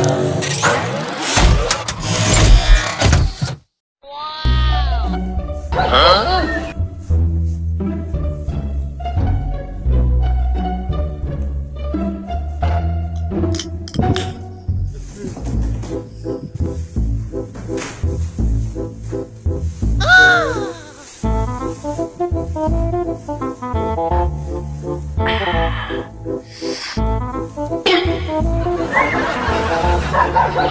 love.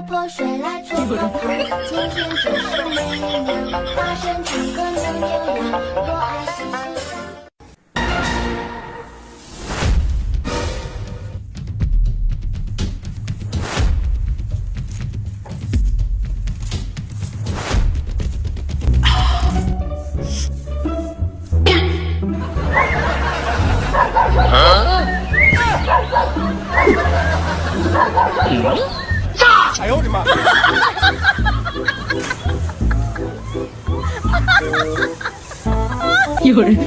泼水来冲个泡，今天就是美妙，大声唱歌扭扭腰，我爱嘻嘻哈。哎呦我的妈！有人，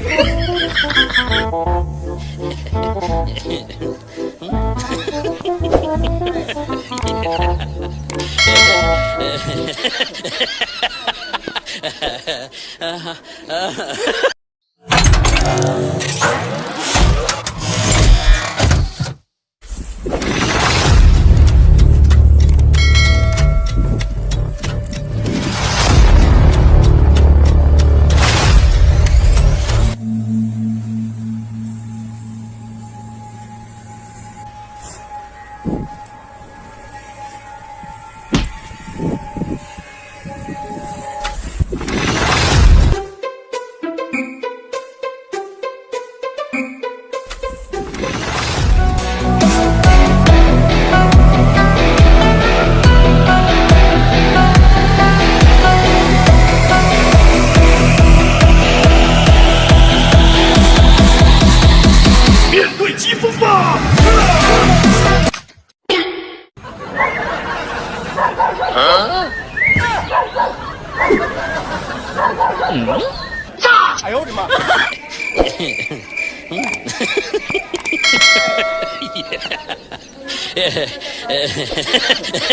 面对疾风吧！哎呦我的妈！yeah.